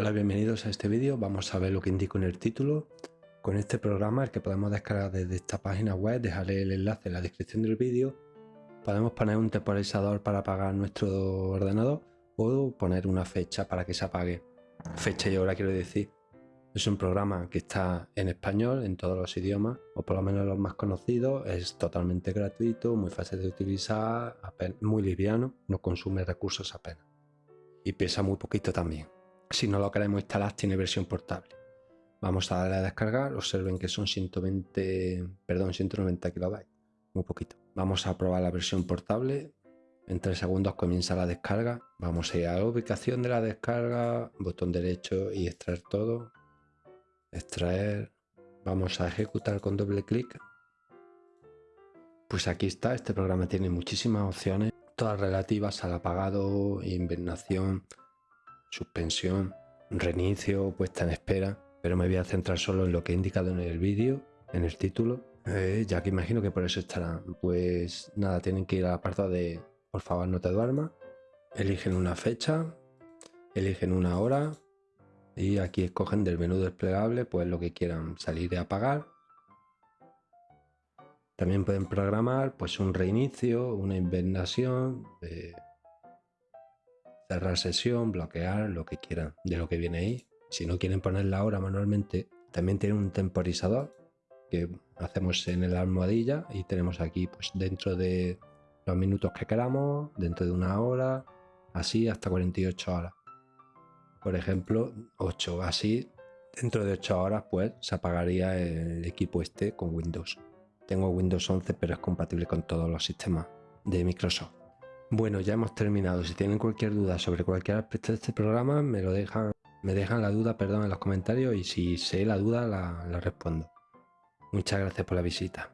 Hola, bienvenidos a este vídeo. Vamos a ver lo que indico en el título. Con este programa, el que podemos descargar desde esta página web, dejaré el enlace en la descripción del vídeo. Podemos poner un temporizador para apagar nuestro ordenador o poner una fecha para que se apague. Fecha y hora quiero decir. Es un programa que está en español, en todos los idiomas, o por lo menos los más conocidos. Es totalmente gratuito, muy fácil de utilizar, muy liviano, no consume recursos apenas. Y pesa muy poquito también. Si no lo queremos instalar, tiene versión portable. Vamos a darle a descargar. Observen que son 120, perdón, 190 kilobytes. Muy poquito. Vamos a probar la versión portable. En 3 segundos comienza la descarga. Vamos a ir a la ubicación de la descarga, botón derecho y extraer todo. Extraer. Vamos a ejecutar con doble clic. Pues aquí está, este programa tiene muchísimas opciones, todas relativas al apagado, invernación, suspensión, reinicio, puesta en espera, pero me voy a centrar solo en lo que he indicado en el vídeo, en el título, eh, ya que imagino que por eso estará. Pues nada, tienen que ir al apartado de por favor no te duermas, eligen una fecha, eligen una hora y aquí escogen del menú desplegable pues lo que quieran salir y apagar. También pueden programar pues un reinicio, una invernación, eh, cerrar sesión, bloquear, lo que quieran de lo que viene ahí. Si no quieren poner la hora manualmente, también tiene un temporizador que hacemos en la almohadilla y tenemos aquí pues dentro de los minutos que queramos, dentro de una hora, así hasta 48 horas. Por ejemplo, 8, así dentro de 8 horas pues se apagaría el equipo este con Windows. Tengo Windows 11 pero es compatible con todos los sistemas de Microsoft. Bueno, ya hemos terminado. Si tienen cualquier duda sobre cualquier aspecto de este programa, me lo dejan, me dejan la duda, perdón, en los comentarios y si sé la duda la, la respondo. Muchas gracias por la visita.